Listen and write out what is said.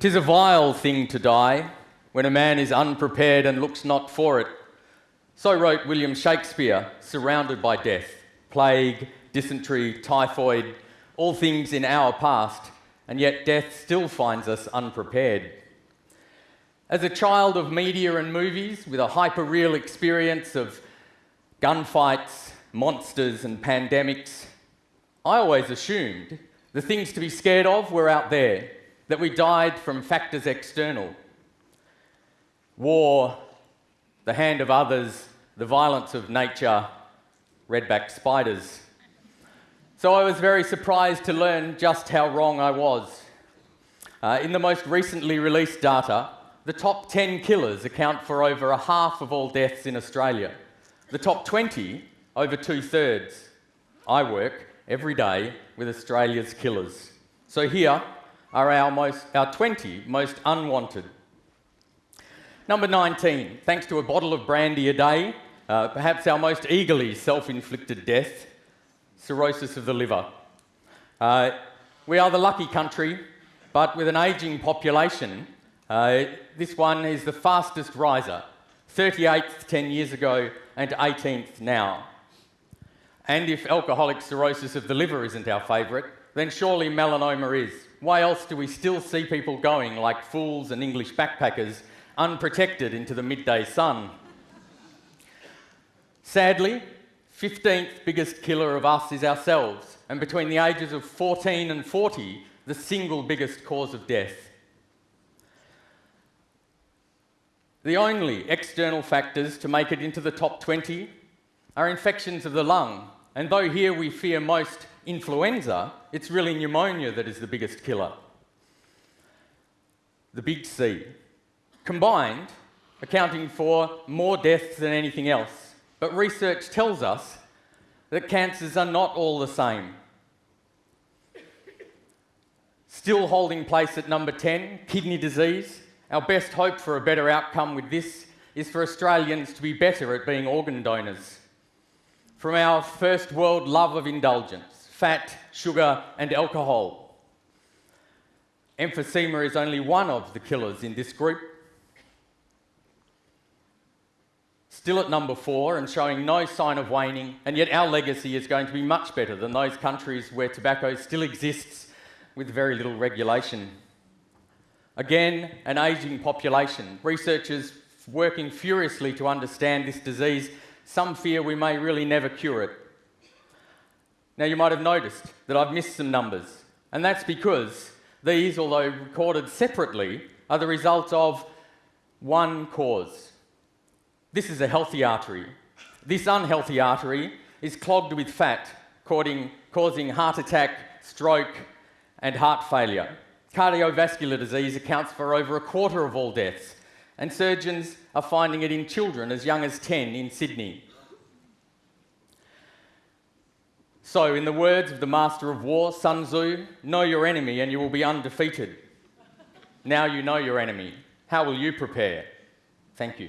Tis a vile thing to die when a man is unprepared and looks not for it. So wrote William Shakespeare, surrounded by death, plague, dysentery, typhoid, all things in our past, and yet death still finds us unprepared. As a child of media and movies with a hyper real experience of gunfights, monsters, and pandemics, I always assumed the things to be scared of were out there, that we died from factors external war, the hand of others, the violence of nature, redback spiders. So I was very surprised to learn just how wrong I was. Uh, in the most recently released data, the top 10 killers account for over a half of all deaths in Australia. The top 20, over two thirds. I work every day with Australia's killers. So here are our, most, our 20 most unwanted. Number 19, thanks to a bottle of brandy a day, uh, perhaps our most eagerly self inflicted death, cirrhosis of the liver. Uh, we are the lucky country, but with an ageing population, uh, this one is the fastest riser 38th 10 years ago and 18th now. And if alcoholic cirrhosis of the liver isn't our favourite, then surely melanoma is. Why else do we still see people going like fools and English backpackers unprotected into the midday sun? Sadly, 15th biggest killer of us is ourselves, and between the ages of 14 and 40, the single biggest cause of death. The only external factors to make it into the top 20 are infections of the lung, and though here we fear most influenza, it's really pneumonia that is the biggest killer. The big C. Combined, accounting for more deaths than anything else. But research tells us that cancers are not all the same. Still holding place at number 10, kidney disease. Our best hope for a better outcome with this is for Australians to be better at being organ donors from our first world love of indulgence fat, sugar, and alcohol. Emphysema is only one of the killers in this group. Still at number four and showing no sign of waning, and yet our legacy is going to be much better than those countries where tobacco still exists with very little regulation. Again, an ageing population. Researchers working furiously to understand this disease some fear we may really never cure it. Now, you might have noticed that I've missed some numbers, and that's because these, although recorded separately, are the result of one cause. This is a healthy artery. This unhealthy artery is clogged with fat, causing heart attack, stroke, and heart failure. Cardiovascular disease accounts for over a quarter of all deaths, and surgeons are finding it in children as young as 10 in Sydney. So, in the words of the master of war, Sun Tzu, know your enemy and you will be undefeated. now you know your enemy. How will you prepare? Thank you.